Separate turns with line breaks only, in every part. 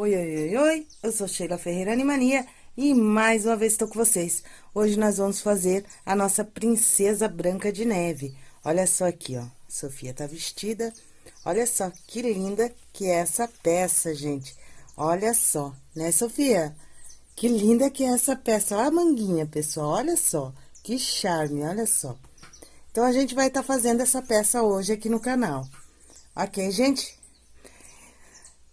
Oi, oi, oi, oi, eu sou Sheila Ferreira Animania e mais uma vez estou com vocês. Hoje nós vamos fazer a nossa Princesa Branca de Neve. Olha só aqui, ó, Sofia tá vestida. Olha só que linda que é essa peça, gente. Olha só, né, Sofia? Que linda que é essa peça. Olha a manguinha, pessoal, olha só. Que charme, olha só. Então, a gente vai estar tá fazendo essa peça hoje aqui no canal. Ok, gente?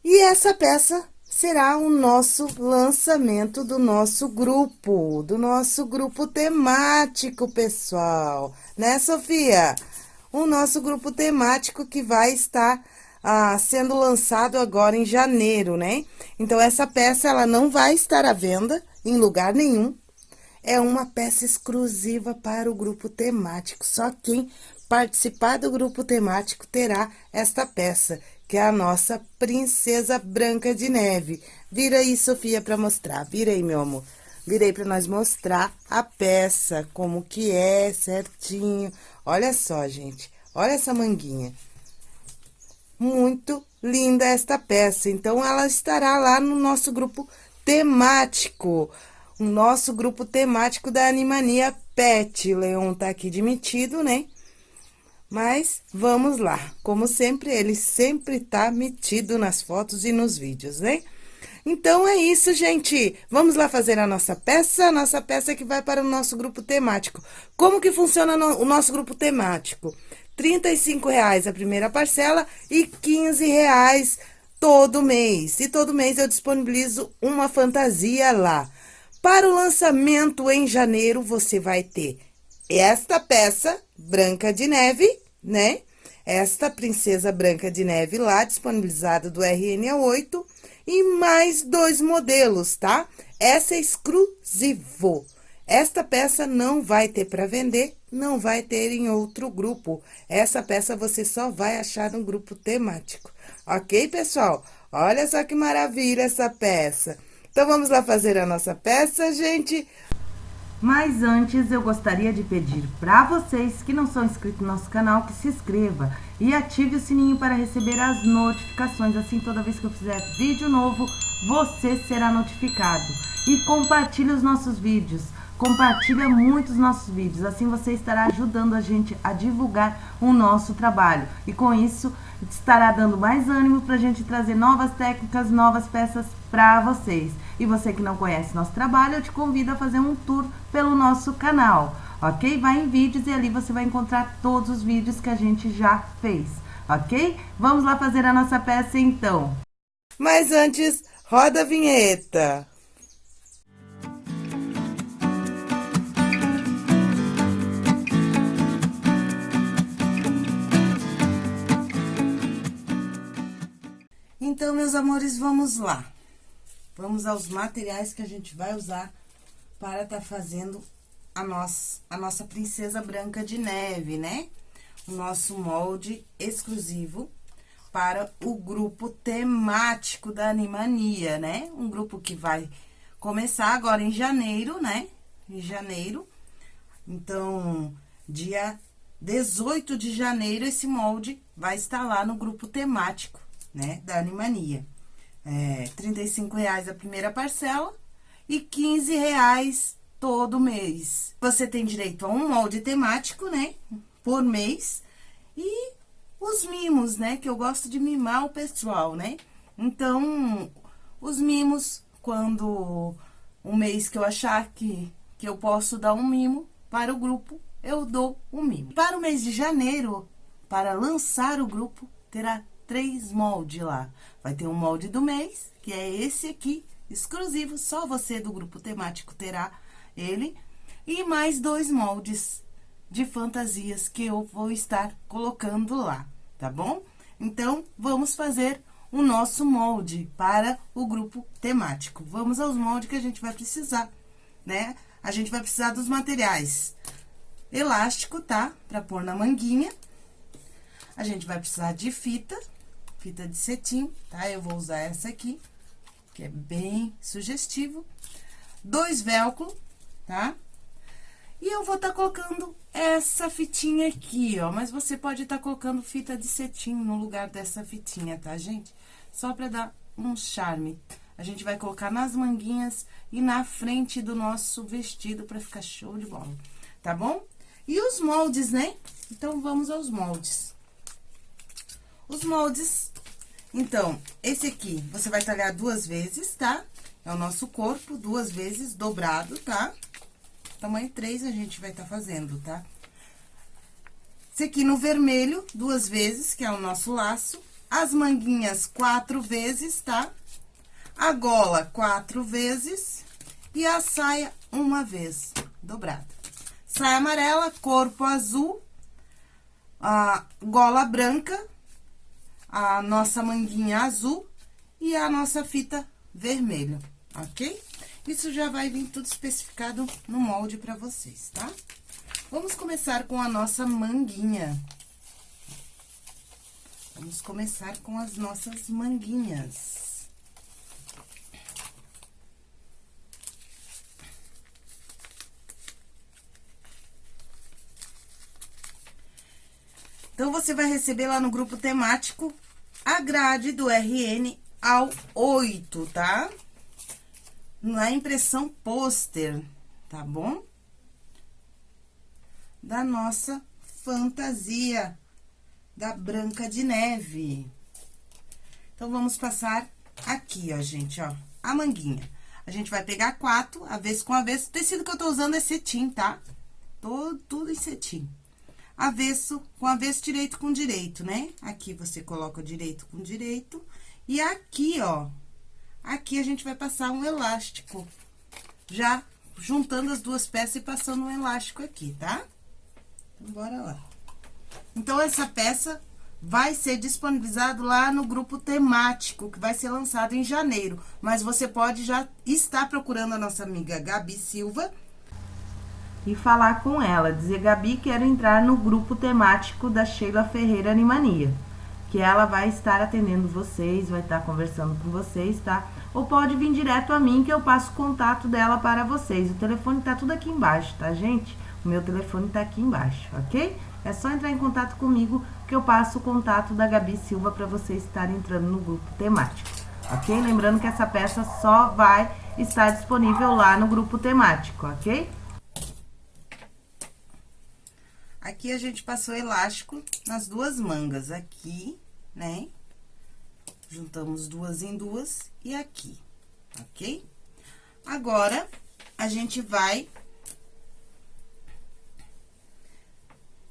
E essa peça será o nosso lançamento do nosso grupo, do nosso grupo temático, pessoal. Né, Sofia? O nosso grupo temático que vai estar ah, sendo lançado agora em janeiro, né? Então, essa peça, ela não vai estar à venda em lugar nenhum. É uma peça exclusiva para o grupo temático. Só quem participar do grupo temático terá esta peça, que é a nossa Princesa Branca de Neve. Vira aí, Sofia, para mostrar. Vira aí, meu amor. Virei para nós mostrar a peça, como que é, certinho. Olha só, gente. Olha essa manguinha. Muito linda esta peça. Então, ela estará lá no nosso grupo temático. O nosso grupo temático da Animania Pet. Leon tá aqui demitido, né? Mas vamos lá. Como sempre, ele sempre tá metido nas fotos e nos vídeos, né? Então, é isso, gente. Vamos lá fazer a nossa peça, a nossa peça que vai para o nosso grupo temático. Como que funciona no, o nosso grupo temático? R$ reais a primeira parcela e R$ reais todo mês. E todo mês eu disponibilizo uma fantasia lá. Para o lançamento em janeiro, você vai ter esta peça, Branca de Neve, né? Esta Princesa Branca de Neve lá, disponibilizada do RN8, e mais dois modelos, tá? Essa é exclusivo. Esta peça não vai ter para vender, não vai ter em outro grupo. Essa peça você só vai achar no grupo temático. Ok, pessoal? Olha só que maravilha essa peça. Então, vamos lá fazer a nossa peça, gente? Mas antes, eu gostaria de pedir para vocês que não são inscritos no nosso canal, que se inscreva e ative o sininho para receber as notificações. Assim, toda vez que eu fizer vídeo novo, você será notificado. E compartilhe os nossos vídeos. Compartilha muito os nossos vídeos, assim você estará ajudando a gente a divulgar o nosso trabalho. E com isso, estará dando mais ânimo para a gente trazer novas técnicas, novas peças para vocês. E você que não conhece nosso trabalho, eu te convido a fazer um tour pelo nosso canal, ok? Vai em vídeos e ali você vai encontrar todos os vídeos que a gente já fez, ok? Vamos lá fazer a nossa peça então. Mas antes, roda a vinheta. Então, meus amores, vamos lá. Vamos aos materiais que a gente vai usar para estar tá fazendo a nossa, a nossa princesa branca de neve, né? O nosso molde exclusivo para o grupo temático da Animania, né? Um grupo que vai começar agora em janeiro, né? Em janeiro. Então, dia 18 de janeiro, esse molde vai estar lá no grupo temático, né? Da Animania é, 35 reais a primeira parcela e 15 reais todo mês. Você tem direito a um molde temático, né, por mês, e os mimos, né, que eu gosto de mimar o pessoal, né. Então, os mimos, quando um mês que eu achar que, que eu posso dar um mimo para o grupo, eu dou um mimo. Para o mês de janeiro, para lançar o grupo, terá três moldes lá. Vai ter um molde do mês, que é esse aqui, exclusivo, só você do grupo temático terá ele. E mais dois moldes de fantasias que eu vou estar colocando lá, tá bom? Então, vamos fazer o nosso molde para o grupo temático. Vamos aos moldes que a gente vai precisar, né? A gente vai precisar dos materiais elástico, tá? Pra pôr na manguinha. A gente vai precisar de fita, fita de cetim, tá? Eu vou usar essa aqui, que é bem sugestivo. Dois velcro, tá? E eu vou tá colocando essa fitinha aqui, ó. Mas você pode tá colocando fita de cetim no lugar dessa fitinha, tá, gente? Só pra dar um charme. A gente vai colocar nas manguinhas e na frente do nosso vestido pra ficar show de bola, tá bom? E os moldes, né? Então, vamos aos moldes. Os moldes, então, esse aqui, você vai talhar duas vezes, tá? É o nosso corpo, duas vezes, dobrado, tá? Tamanho 3 a gente vai tá fazendo, tá? Esse aqui no vermelho, duas vezes, que é o nosso laço. As manguinhas, quatro vezes, tá? A gola, quatro vezes. E a saia, uma vez, dobrada. Saia amarela, corpo azul, a gola branca, a nossa manguinha azul e a nossa fita vermelha, ok? Isso já vai vir tudo especificado no molde pra vocês, tá? Vamos começar com a nossa manguinha. Vamos começar com as nossas manguinhas. Então, você vai receber lá no grupo temático a grade do RN ao 8, tá? Na impressão pôster, tá bom? Da nossa fantasia da Branca de Neve. Então, vamos passar aqui, ó, gente, ó, a manguinha. A gente vai pegar quatro, avesso com avesso. O tecido que eu tô usando é cetim, tá? Todo, tudo em cetim avesso com avesso, direito com direito, né? Aqui você coloca direito com direito. E aqui, ó, aqui a gente vai passar um elástico. Já juntando as duas peças e passando um elástico aqui, tá? Então, bora lá. Então, essa peça vai ser disponibilizado lá no grupo temático, que vai ser lançado em janeiro. Mas você pode já estar procurando a nossa amiga Gabi Silva, e falar com ela, dizer, Gabi, quero entrar no grupo temático da Sheila Ferreira Animania, que ela vai estar atendendo vocês, vai estar conversando com vocês, tá? Ou pode vir direto a mim, que eu passo o contato dela para vocês. O telefone tá tudo aqui embaixo, tá, gente? O meu telefone tá aqui embaixo, ok? É só entrar em contato comigo, que eu passo o contato da Gabi Silva para vocês estarem entrando no grupo temático, ok? Lembrando que essa peça só vai estar disponível lá no grupo temático, ok? Aqui, a gente passou elástico nas duas mangas, aqui, né? Juntamos duas em duas e aqui, ok? Agora, a gente vai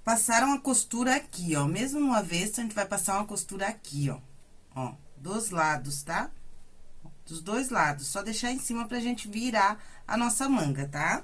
passar uma costura aqui, ó. Mesmo no avesso, a gente vai passar uma costura aqui, ó. Ó, dos lados, tá? Dos dois lados. Só deixar em cima pra gente virar a nossa manga, tá?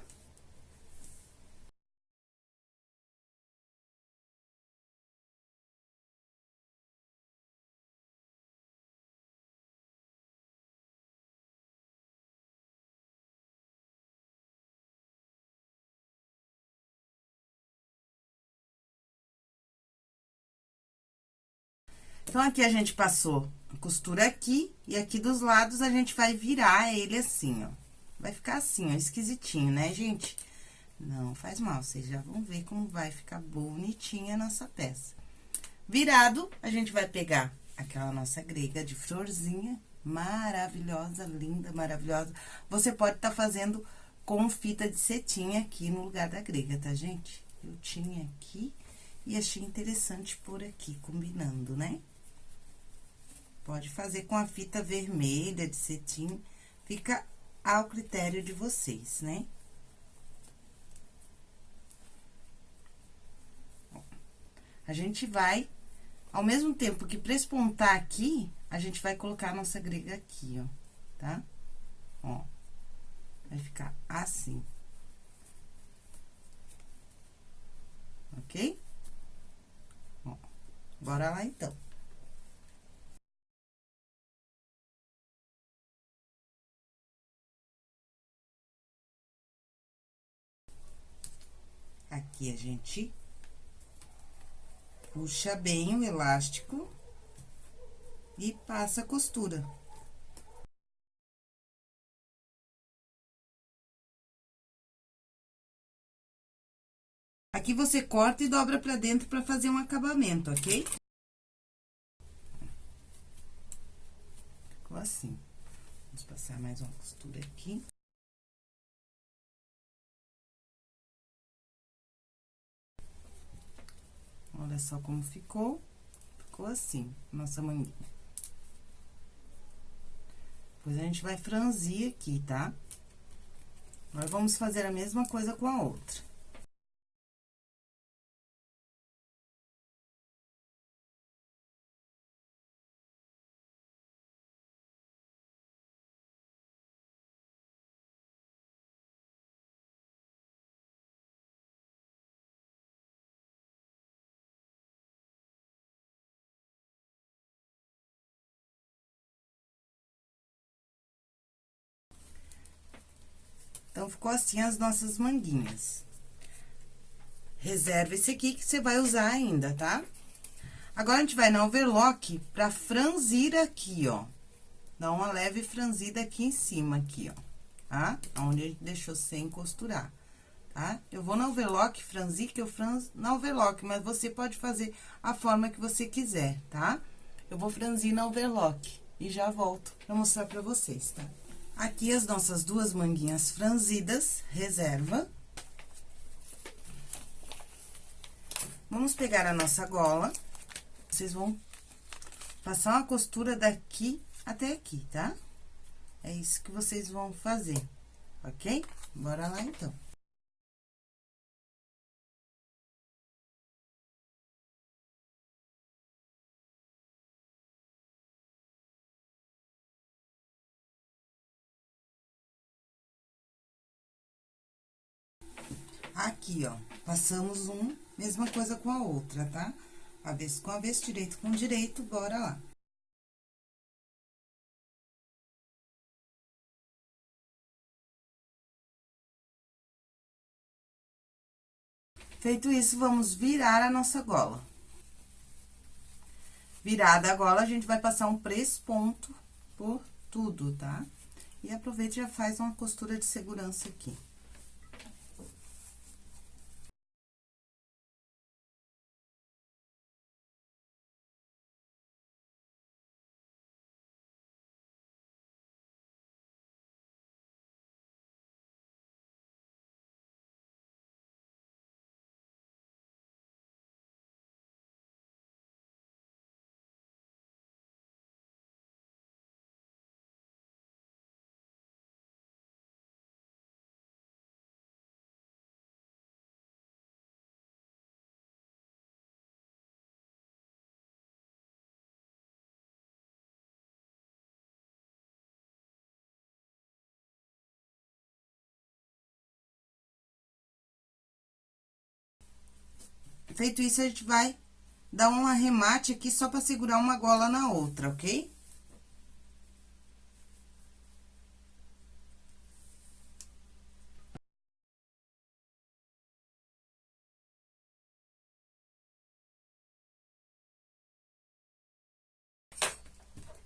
Então, aqui a gente passou a costura aqui, e aqui dos lados a gente vai virar ele assim, ó. Vai ficar assim, ó, esquisitinho, né, gente? Não faz mal, vocês já vão ver como vai ficar bonitinha a nossa peça. Virado, a gente vai pegar aquela nossa grega de florzinha, maravilhosa, linda, maravilhosa. Você pode estar tá fazendo com fita de cetim aqui no lugar da grega, tá, gente? Eu tinha aqui e achei interessante por aqui, combinando, né? Pode fazer com a fita vermelha de cetim, fica ao critério de vocês, né? A gente vai, ao mesmo tempo que pra espontar aqui, a gente vai colocar a nossa grega aqui, ó, tá? Ó, vai ficar assim. Ok? Ó, bora lá, então. Aqui a gente puxa bem o elástico e passa a costura. Aqui você corta e dobra pra dentro pra fazer um acabamento, ok? Ficou assim. Vamos passar mais uma costura aqui. Olha só como ficou. Ficou assim, nossa manguinha. Depois, a gente vai franzir aqui, tá? Nós vamos fazer a mesma coisa com a outra. Ficou assim as nossas manguinhas. Reserva esse aqui que você vai usar ainda, tá? Agora, a gente vai na overlock pra franzir aqui, ó. Dá uma leve franzida aqui em cima, aqui, ó. Tá? Onde a gente deixou sem costurar, tá? Eu vou na overlock franzir, que eu franzo na overlock, mas você pode fazer a forma que você quiser, tá? Eu vou franzir na overlock e já volto pra mostrar pra vocês, tá? Aqui as nossas duas manguinhas franzidas, reserva. Vamos pegar a nossa gola. Vocês vão passar uma costura daqui até aqui, tá? É isso que vocês vão fazer, ok? Bora lá, então. Aqui, ó, passamos um, mesma coisa com a outra, tá? Avesso com avesso, direito com direito, bora lá. Feito isso, vamos virar a nossa gola. Virada a gola, a gente vai passar um ponto por tudo, tá? E aproveita e já faz uma costura de segurança aqui. Feito isso, a gente vai dar um arremate aqui só pra segurar uma gola na outra, ok?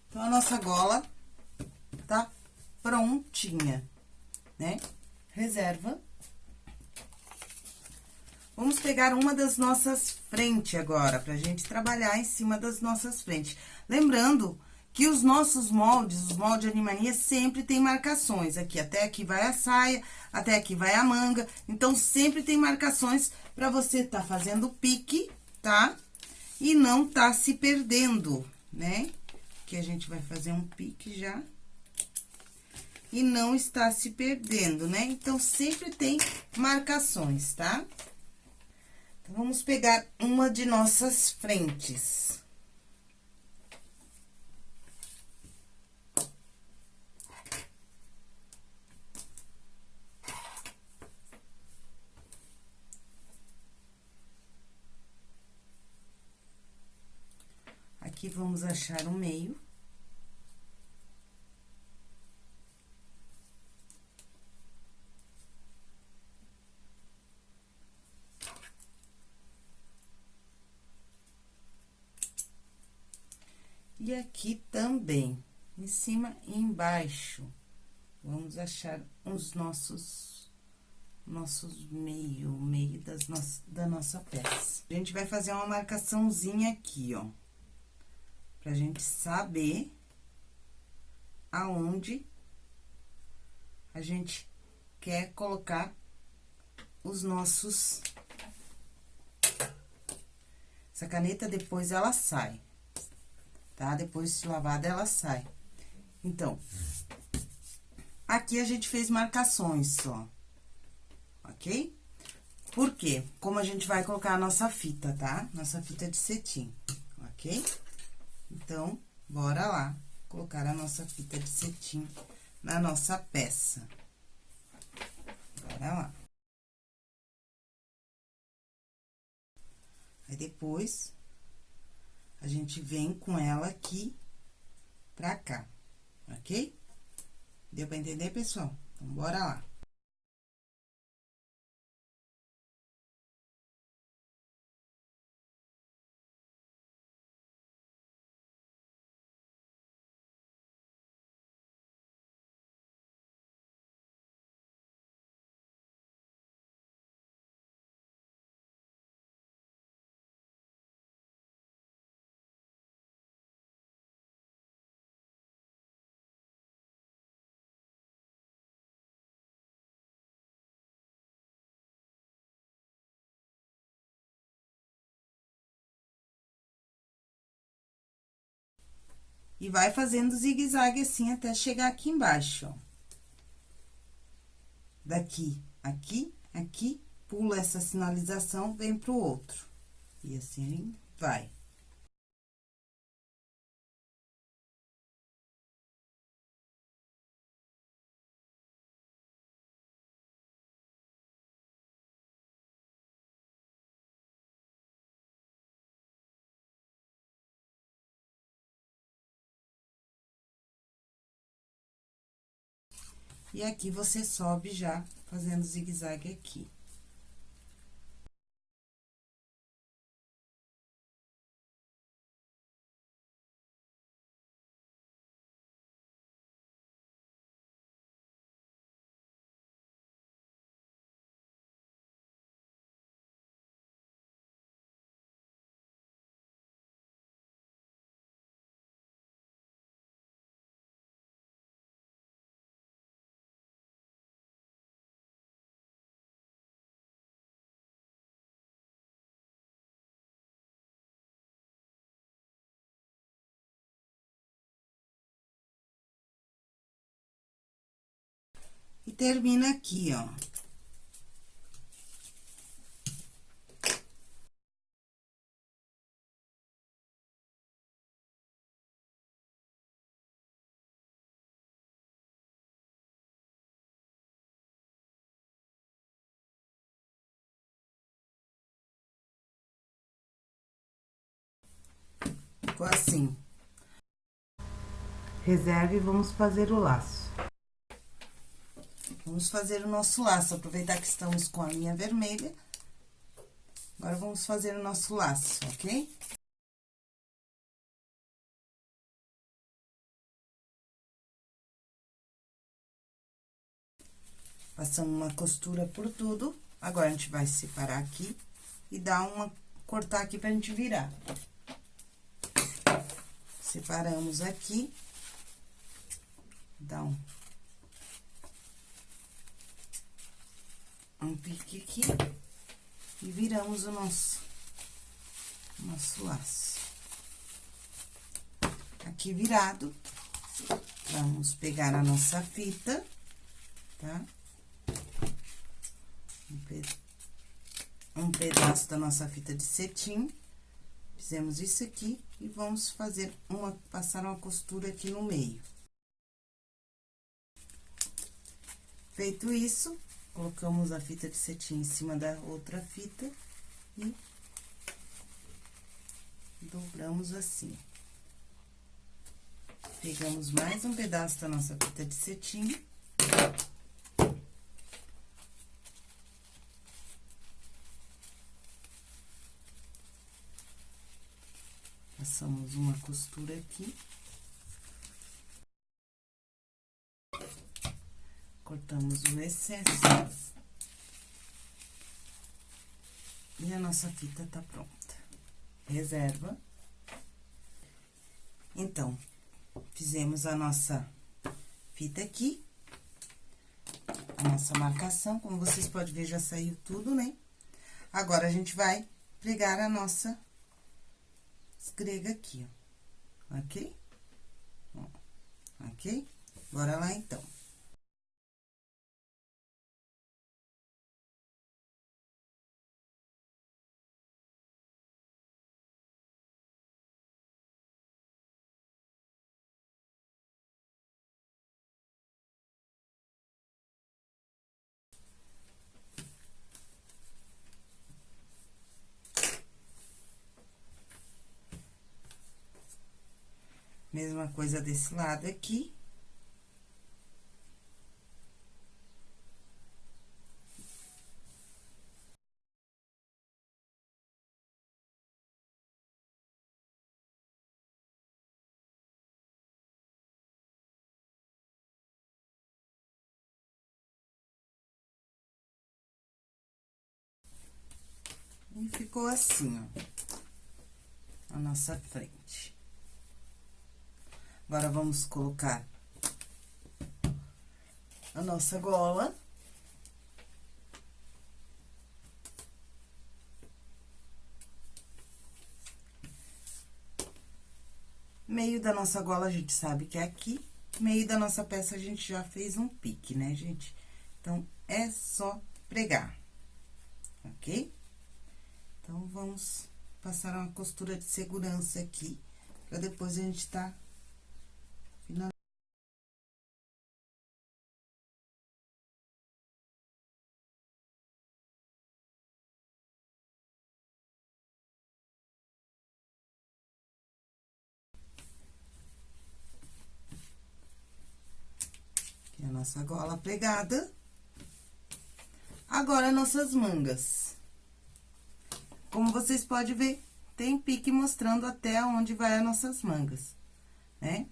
Então, a nossa gola tá prontinha, né? Reserva. Vamos pegar uma das nossas frentes agora, pra gente trabalhar em cima das nossas frentes. Lembrando que os nossos moldes, os moldes de animania, sempre tem marcações. Aqui, até aqui vai a saia, até aqui vai a manga. Então, sempre tem marcações pra você tá fazendo pique, tá? E não tá se perdendo, né? Que a gente vai fazer um pique já. E não está se perdendo, né? Então, sempre tem marcações, tá? Tá? Vamos pegar uma de nossas frentes. Aqui, vamos achar o meio. Aqui também, em cima e embaixo, vamos achar os nossos, nossos meio, meio das no, da nossa peça. A gente vai fazer uma marcaçãozinha aqui, ó, pra gente saber aonde a gente quer colocar os nossos... Essa caneta, depois, ela sai, tá? Depois de lavada, ela sai. Então, aqui a gente fez marcações só, ok? Por quê? Como a gente vai colocar a nossa fita, tá? Nossa fita de cetim, ok? Então, bora lá colocar a nossa fita de cetim na nossa peça. Bora lá. Aí, depois, a gente vem com ela aqui pra cá, ok? Deu pra entender, pessoal? Então, bora lá. E vai fazendo zigue-zague assim até chegar aqui embaixo, ó. Daqui, aqui, aqui, pula essa sinalização, vem pro outro. E assim vai. E aqui, você sobe já fazendo zigue-zague aqui. Termina aqui, ó. Ficou assim. Reserve e vamos fazer o laço. Vamos fazer o nosso laço, aproveitar que estamos com a linha vermelha. Agora, vamos fazer o nosso laço, ok? Passamos uma costura por tudo. Agora, a gente vai separar aqui e dar uma... cortar aqui pra gente virar. Separamos aqui. Dá um um pique aqui e viramos o nosso, nosso laço. Aqui virado, vamos pegar a nossa fita, tá? Um, pe um pedaço da nossa fita de cetim. Fizemos isso aqui e vamos fazer uma, passar uma costura aqui no meio. Feito isso, colocamos a fita de cetim em cima da outra fita e dobramos assim. Pegamos mais um pedaço da nossa fita de cetim. Passamos uma costura aqui. Cortamos o excesso. E a nossa fita tá pronta. Reserva. Então, fizemos a nossa fita aqui. A nossa marcação, como vocês podem ver, já saiu tudo, né? Agora, a gente vai pregar a nossa esgrega aqui, ó. Ok? Ok? Bora lá, então. Mesma coisa desse lado aqui. E ficou assim, ó, a nossa frente. Agora, vamos colocar a nossa gola. Meio da nossa gola, a gente sabe que é aqui. Meio da nossa peça, a gente já fez um pique, né, gente? Então, é só pregar, ok? Então, vamos passar uma costura de segurança aqui, pra depois a gente tá nossa gola pregada. Agora, nossas mangas. Como vocês podem ver, tem pique mostrando até onde vai as nossas mangas, né?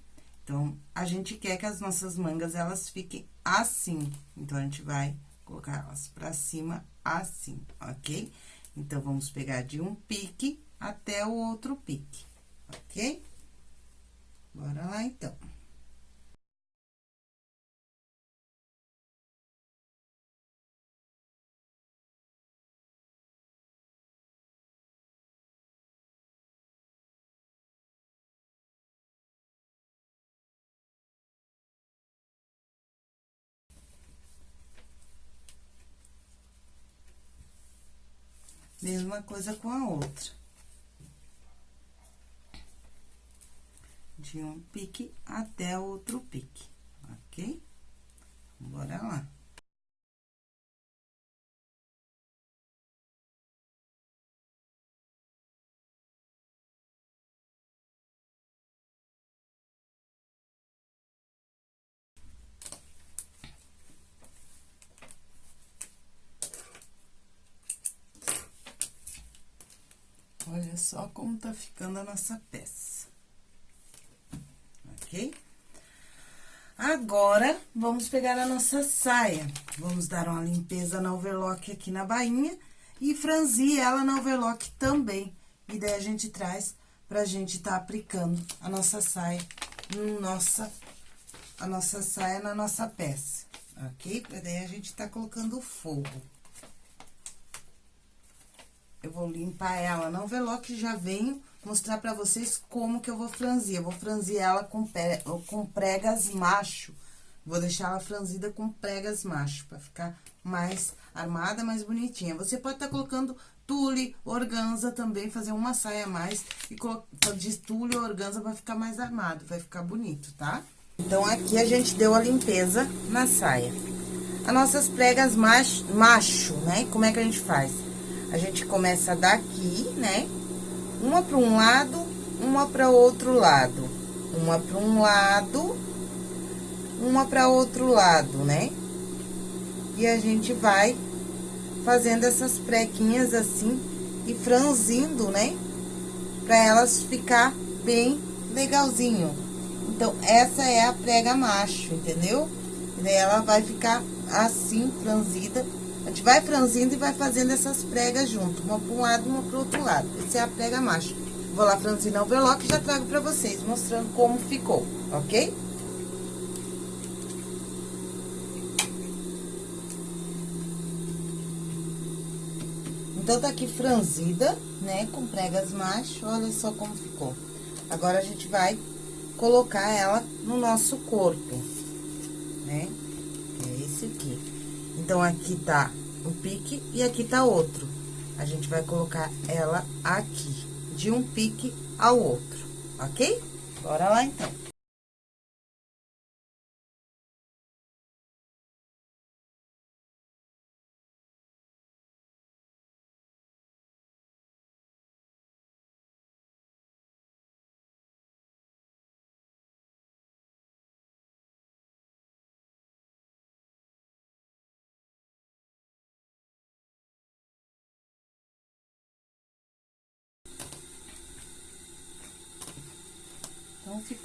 Então, a gente quer que as nossas mangas, elas fiquem assim. Então, a gente vai colocar elas pra cima assim, ok? Então, vamos pegar de um pique até o outro pique, ok? Bora lá, então. Mesma coisa com a outra. De um pique até outro pique, ok? Bora lá. Olha só como tá ficando a nossa peça. Ok? Agora, vamos pegar a nossa saia. Vamos dar uma limpeza na overlock aqui na bainha e franzir ela na overlock também. E daí, a gente traz pra gente tá aplicando a nossa saia no nossa, a nossa saia na nossa peça, ok? Daí, a gente tá colocando fogo. Eu vou limpar ela no overlock e já venho mostrar pra vocês como que eu vou franzir. Eu vou franzir ela com, com pregas macho. Vou deixar ela franzida com pregas macho, pra ficar mais armada, mais bonitinha. Você pode estar tá colocando tule, organza também, fazer uma saia a mais e colocar de tule organza vai ficar mais armado, vai ficar bonito, tá? Então, aqui a gente deu a limpeza na saia. As nossas pregas macho, macho, né? Como é que a gente faz? A gente começa daqui, né? Uma para um lado, uma para outro lado. Uma para um lado, uma para outro lado, né? E a gente vai fazendo essas prequinhas assim e franzindo, né? Pra elas ficar bem legalzinho. Então, essa é a prega macho, entendeu? E daí ela vai ficar assim, franzida a gente vai franzindo e vai fazendo essas pregas junto, uma para um lado e uma para o outro lado. Essa é a prega macho. Vou lá franzir na overlock e já trago para vocês, mostrando como ficou, ok? Então, tá aqui franzida, né, com pregas macho, olha só como ficou. Agora, a gente vai colocar ela no nosso corpo, né? É esse aqui. Então, aqui tá um pique e aqui tá outro. A gente vai colocar ela aqui, de um pique ao outro, ok? Bora lá, então.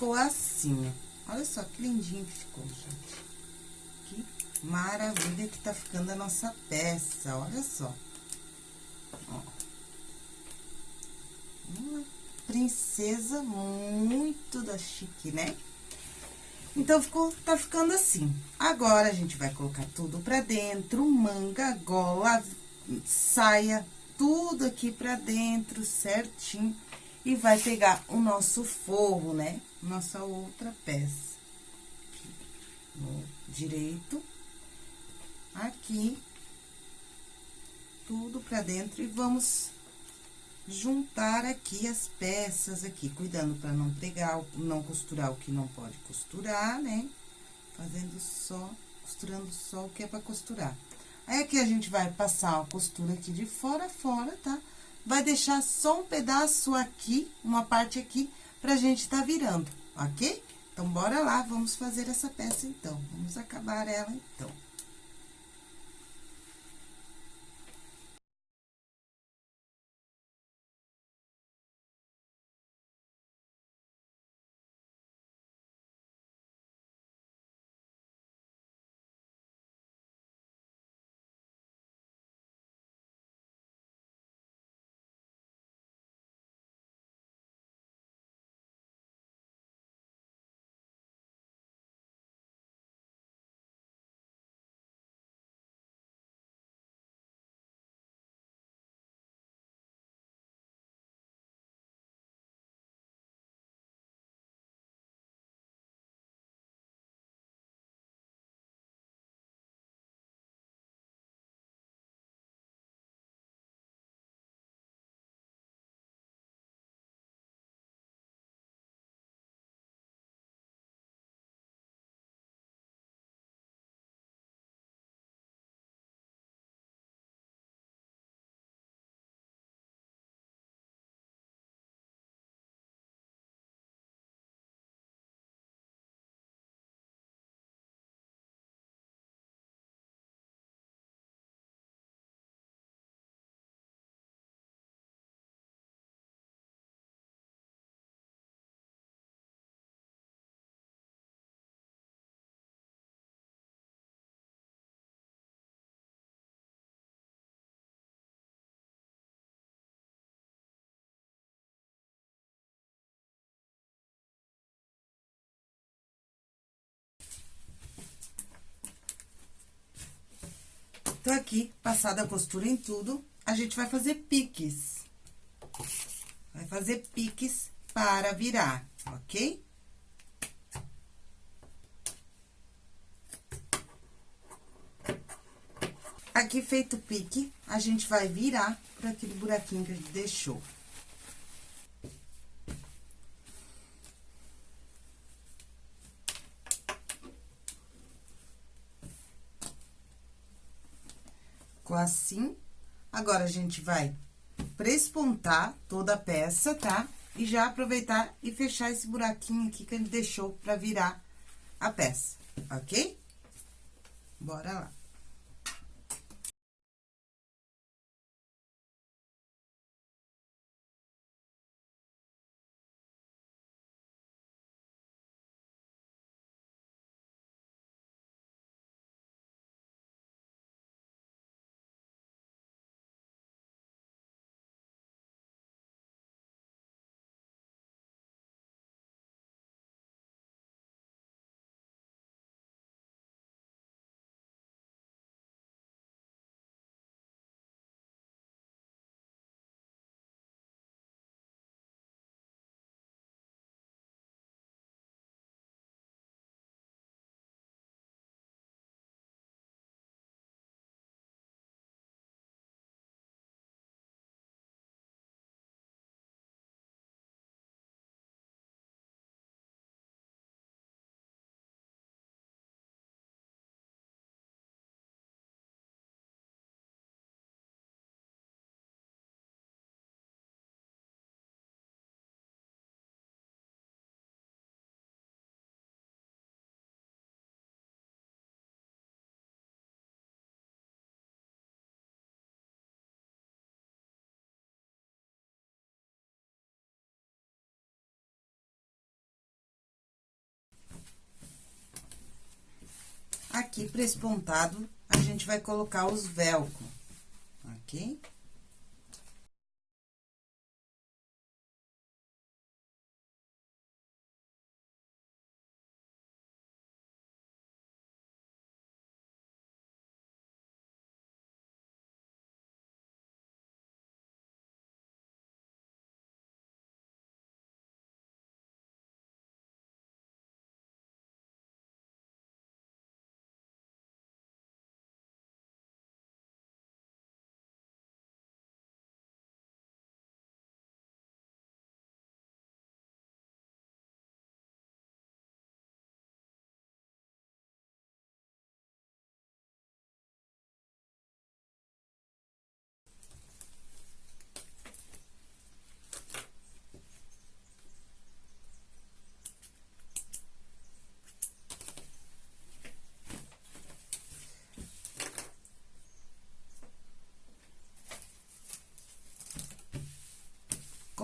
Ficou assim, ó. Olha só que lindinho que ficou, gente. Que maravilha que tá ficando a nossa peça, olha só. Ó. Uma princesa muito da chique, né? Então, ficou, tá ficando assim. Agora, a gente vai colocar tudo pra dentro, manga, gola, saia, tudo aqui pra dentro, certinho e vai pegar o nosso forro, né? Nossa outra peça. Aqui, no direito. Aqui. Tudo pra dentro e vamos juntar aqui as peças aqui, cuidando pra não pregar, não costurar o que não pode costurar, né? Fazendo só, costurando só o que é pra costurar. Aí, aqui a gente vai passar a costura aqui de fora a fora, tá? Tá? Vai deixar só um pedaço aqui, uma parte aqui, pra gente tá virando, ok? Então, bora lá, vamos fazer essa peça, então. Vamos acabar ela, então. Então, aqui, passada a costura em tudo, a gente vai fazer piques. Vai fazer piques para virar, ok? Aqui feito o pique, a gente vai virar para aquele buraquinho que a gente deixou. Ficou assim. Agora, a gente vai prespontar toda a peça, tá? E já aproveitar e fechar esse buraquinho aqui que a gente deixou pra virar a peça, ok? Bora lá. Aqui, para esse pontado, a gente vai colocar os velcro, ok?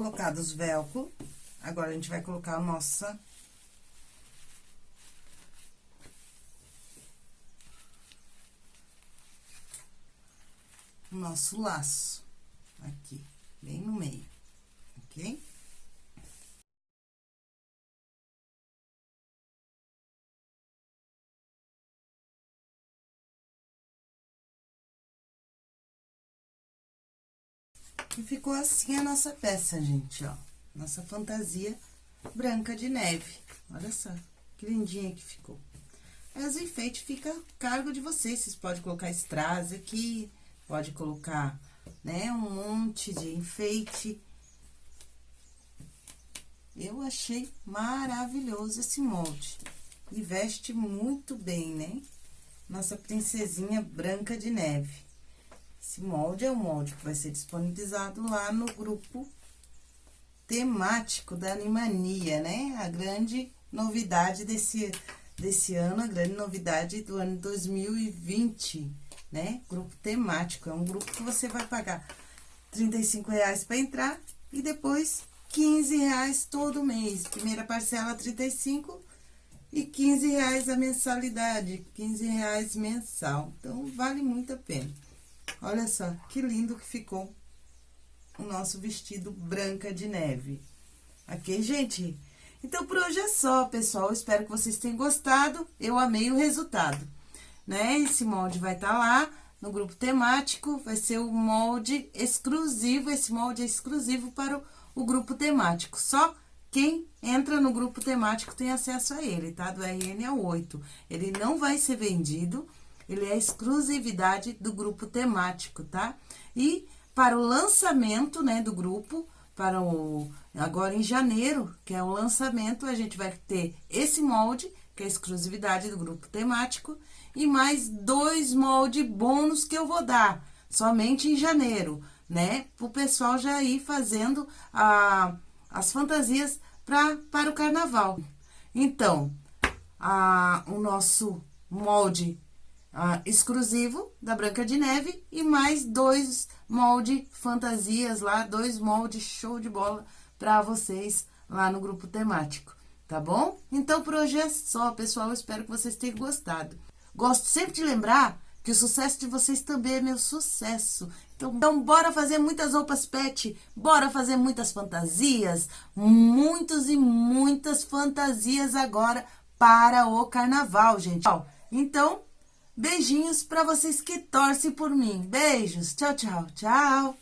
Colocados velcro, agora a gente vai colocar a nossa... Nosso laço, aqui, bem no meio, ok? E ficou assim a nossa peça, gente, ó. Nossa fantasia branca de neve. Olha só, que lindinha que ficou. As enfeites fica a cargo de vocês. Vocês podem colocar strass aqui, pode colocar, né, um monte de enfeite. Eu achei maravilhoso esse molde. E veste muito bem, né? Nossa princesinha branca de neve. Esse molde é o molde que vai ser disponibilizado lá no grupo temático da Animania, né? A grande novidade desse, desse ano, a grande novidade do ano 2020, né? Grupo temático, é um grupo que você vai pagar R$ reais para entrar e depois R$ reais todo mês. Primeira parcela 35 e 15 reais a mensalidade, 15 reais mensal. Então, vale muito a pena. Olha só, que lindo que ficou o nosso vestido branca de neve. Ok, gente? Então, por hoje é só, pessoal. Espero que vocês tenham gostado. Eu amei o resultado, né? Esse molde vai estar tá lá no grupo temático. Vai ser o molde exclusivo. Esse molde é exclusivo para o, o grupo temático. Só quem entra no grupo temático tem acesso a ele, tá? Do RN a 8. Ele não vai ser vendido ele é exclusividade do grupo temático, tá? E para o lançamento, né, do grupo, para o agora em janeiro, que é o lançamento, a gente vai ter esse molde, que é exclusividade do grupo temático, e mais dois moldes bônus que eu vou dar, somente em janeiro, né? Para o pessoal já ir fazendo a, as fantasias pra, para o carnaval. Então, a, o nosso molde ah, exclusivo da Branca de Neve e mais dois molde fantasias lá, dois moldes show de bola para vocês lá no grupo temático, tá bom? Então, por hoje é só, pessoal, eu espero que vocês tenham gostado. Gosto sempre de lembrar que o sucesso de vocês também é meu sucesso. Então, então, bora fazer muitas roupas pet, bora fazer muitas fantasias, muitos e muitas fantasias agora para o carnaval, gente. Então, Beijinhos para vocês que torcem por mim. Beijos. Tchau, tchau, tchau.